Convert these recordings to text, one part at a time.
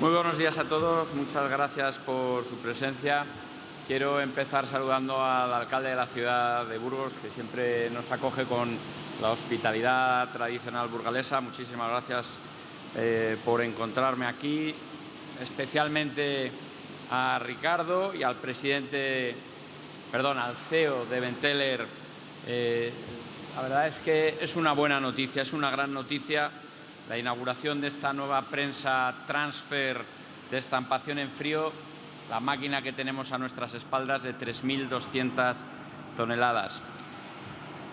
Muy buenos días a todos. Muchas gracias por su presencia. Quiero empezar saludando al alcalde de la ciudad de Burgos, que siempre nos acoge con la hospitalidad tradicional burgalesa. Muchísimas gracias eh, por encontrarme aquí, especialmente a Ricardo y al presidente, perdón, al CEO de Venteler. Eh, la verdad es que es una buena noticia, es una gran noticia la inauguración de esta nueva prensa transfer de estampación en frío, la máquina que tenemos a nuestras espaldas de 3.200 toneladas.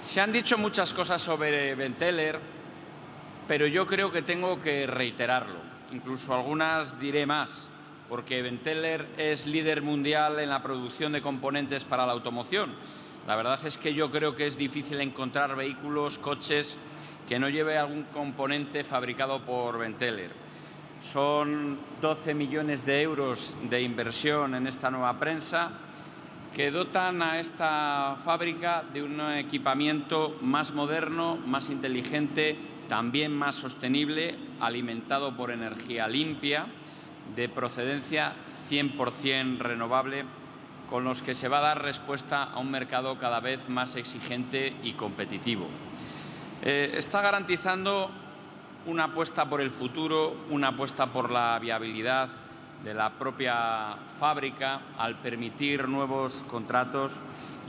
Se han dicho muchas cosas sobre Venteler, pero yo creo que tengo que reiterarlo. Incluso algunas diré más, porque Venteler es líder mundial en la producción de componentes para la automoción. La verdad es que yo creo que es difícil encontrar vehículos, coches que no lleve algún componente fabricado por Venteler. Son 12 millones de euros de inversión en esta nueva prensa que dotan a esta fábrica de un equipamiento más moderno, más inteligente, también más sostenible, alimentado por energía limpia, de procedencia 100% renovable, con los que se va a dar respuesta a un mercado cada vez más exigente y competitivo. Eh, está garantizando una apuesta por el futuro, una apuesta por la viabilidad de la propia fábrica al permitir nuevos contratos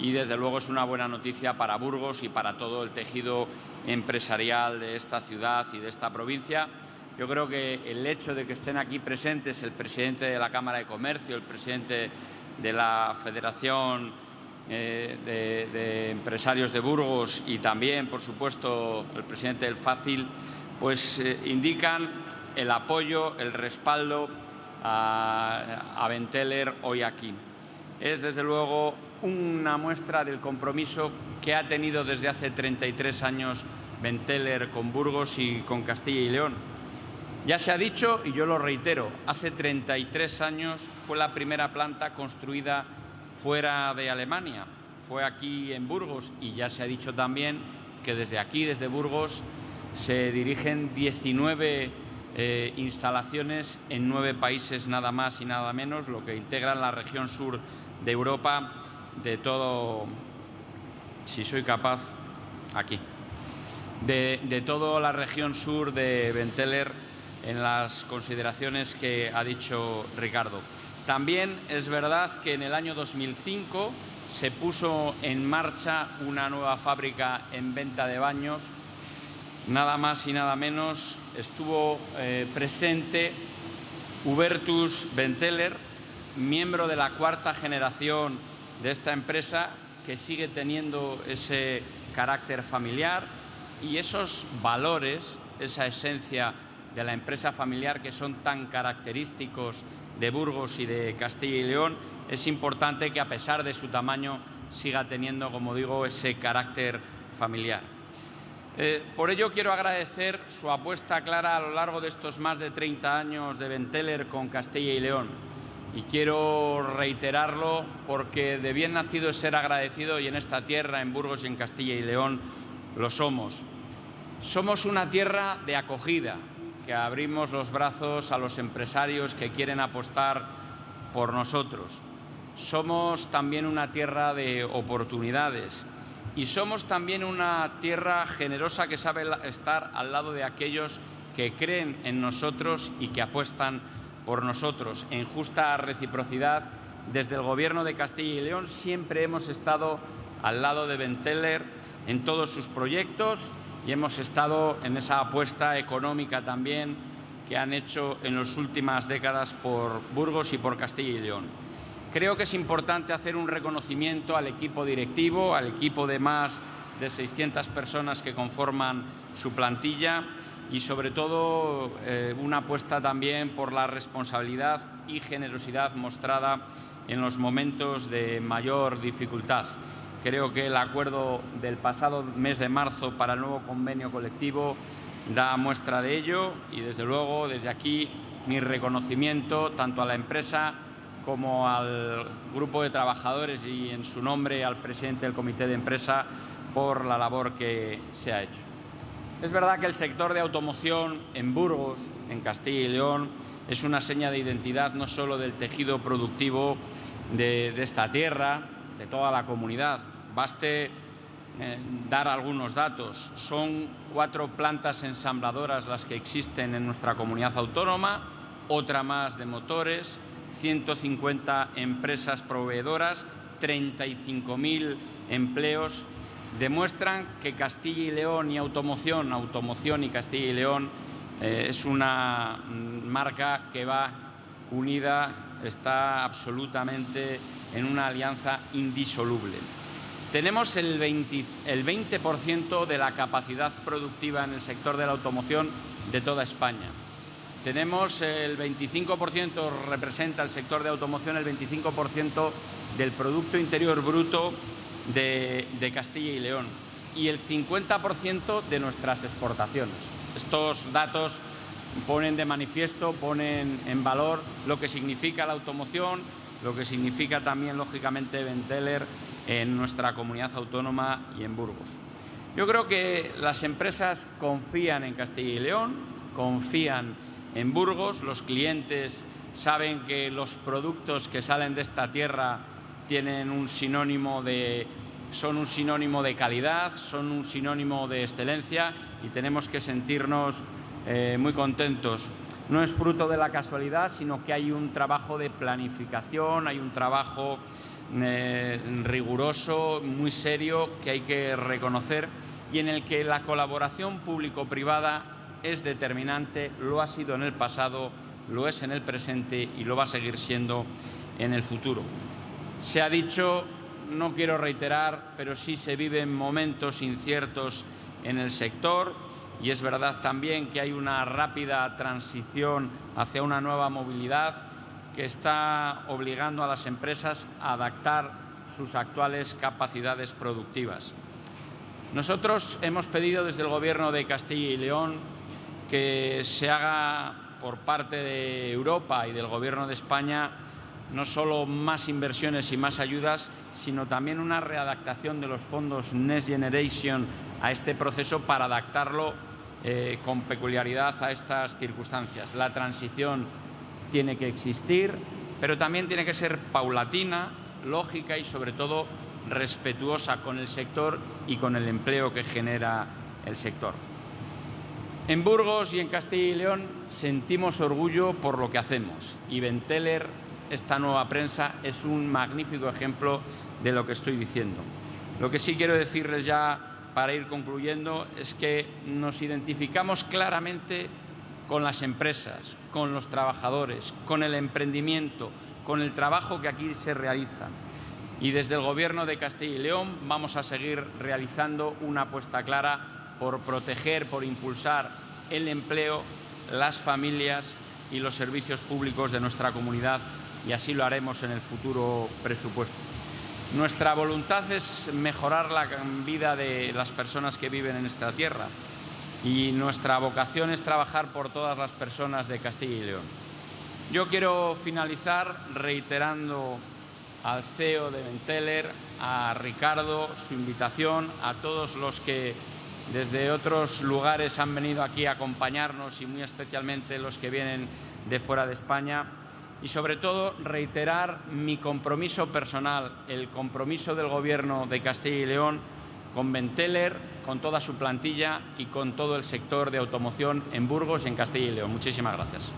y desde luego es una buena noticia para Burgos y para todo el tejido empresarial de esta ciudad y de esta provincia. Yo creo que el hecho de que estén aquí presentes el presidente de la Cámara de Comercio, el presidente de la Federación eh, de, empresarios de Burgos y también, por supuesto, el presidente del Fácil, pues eh, indican el apoyo, el respaldo a, a Benteler hoy aquí. Es, desde luego, una muestra del compromiso que ha tenido desde hace 33 años Benteler con Burgos y con Castilla y León. Ya se ha dicho, y yo lo reitero, hace 33 años fue la primera planta construida fuera de Alemania, fue aquí en Burgos y ya se ha dicho también que desde aquí, desde Burgos, se dirigen 19 eh, instalaciones en nueve países nada más y nada menos, lo que integra la región sur de Europa de todo, si soy capaz, aquí, de, de toda la región sur de Benteler en las consideraciones que ha dicho Ricardo. También es verdad que en el año 2005 se puso en marcha una nueva fábrica en venta de baños. Nada más y nada menos estuvo eh, presente Hubertus Benteler, miembro de la cuarta generación de esta empresa que sigue teniendo ese carácter familiar y esos valores, esa esencia de la empresa familiar que son tan característicos de Burgos y de Castilla y León, es importante que a pesar de su tamaño siga teniendo, como digo, ese carácter familiar. Eh, por ello quiero agradecer su apuesta clara a lo largo de estos más de 30 años de Benteler con Castilla y León. Y quiero reiterarlo porque de bien nacido es ser agradecido y en esta tierra, en Burgos y en Castilla y León, lo somos. Somos una tierra de acogida, que abrimos los brazos a los empresarios que quieren apostar por nosotros. Somos también una tierra de oportunidades y somos también una tierra generosa que sabe estar al lado de aquellos que creen en nosotros y que apuestan por nosotros. En justa reciprocidad, desde el Gobierno de Castilla y León siempre hemos estado al lado de Benteler en todos sus proyectos y hemos estado en esa apuesta económica también que han hecho en las últimas décadas por Burgos y por Castilla y León. Creo que es importante hacer un reconocimiento al equipo directivo, al equipo de más de 600 personas que conforman su plantilla y sobre todo eh, una apuesta también por la responsabilidad y generosidad mostrada en los momentos de mayor dificultad. Creo que el acuerdo del pasado mes de marzo para el nuevo convenio colectivo da muestra de ello y, desde luego, desde aquí mi reconocimiento tanto a la empresa como al grupo de trabajadores y, en su nombre, al presidente del comité de empresa por la labor que se ha hecho. Es verdad que el sector de automoción en Burgos, en Castilla y León, es una seña de identidad no solo del tejido productivo de, esta tierra, de toda la comunidad. Baste eh, dar algunos datos. Son cuatro plantas ensambladoras las que existen en nuestra comunidad autónoma, otra más de motores, 150 empresas proveedoras, 35.000 empleos, demuestran que Castilla y León y automoción, automoción y Castilla y León eh, es una marca que va unida, está absolutamente en una alianza indisoluble. Tenemos el 20%, el 20 de la capacidad productiva en el sector de la automoción de toda España. Tenemos el 25%, representa el sector de automoción el 25% del Producto Interior Bruto de, de Castilla y León y el 50% de nuestras exportaciones. Estos datos ponen de manifiesto, ponen en valor lo que significa la automoción, lo que significa también, lógicamente, Venteler en nuestra comunidad autónoma y en Burgos. Yo creo que las empresas confían en Castilla y León, confían en Burgos, los clientes saben que los productos que salen de esta tierra tienen un sinónimo de, son un sinónimo de calidad, son un sinónimo de excelencia y tenemos que sentirnos eh, muy contentos. No es fruto de la casualidad, sino que hay un trabajo de planificación, hay un trabajo eh, riguroso, muy serio, que hay que reconocer y en el que la colaboración público-privada es determinante, lo ha sido en el pasado, lo es en el presente y lo va a seguir siendo en el futuro. Se ha dicho, no quiero reiterar, pero sí se viven momentos inciertos en el sector y es verdad también que hay una rápida transición hacia una nueva movilidad que está obligando a las empresas a adaptar sus actuales capacidades productivas. Nosotros hemos pedido desde el Gobierno de Castilla y León que se haga por parte de Europa y del Gobierno de España no solo más inversiones y más ayudas, sino también una readaptación de los fondos Next Generation a este proceso para adaptarlo eh, con peculiaridad a estas circunstancias. La transición tiene que existir, pero también tiene que ser paulatina, lógica y sobre todo respetuosa con el sector y con el empleo que genera el sector. En Burgos y en Castilla y León sentimos orgullo por lo que hacemos y Venteler esta nueva prensa es un magnífico ejemplo de lo que estoy diciendo. Lo que sí quiero decirles ya para ir concluyendo es que nos identificamos claramente con las empresas, con los trabajadores, con el emprendimiento, con el trabajo que aquí se realiza. Y desde el Gobierno de Castilla y León vamos a seguir realizando una apuesta clara por proteger, por impulsar el empleo, las familias y los servicios públicos de nuestra comunidad y así lo haremos en el futuro presupuesto. Nuestra voluntad es mejorar la vida de las personas que viven en esta tierra y nuestra vocación es trabajar por todas las personas de Castilla y León. Yo quiero finalizar reiterando al CEO de Venteler, a Ricardo, su invitación, a todos los que desde otros lugares han venido aquí a acompañarnos y muy especialmente los que vienen de fuera de España, y sobre todo reiterar mi compromiso personal, el compromiso del Gobierno de Castilla y León con Venteler, con toda su plantilla y con todo el sector de automoción en Burgos y en Castilla y León. Muchísimas gracias.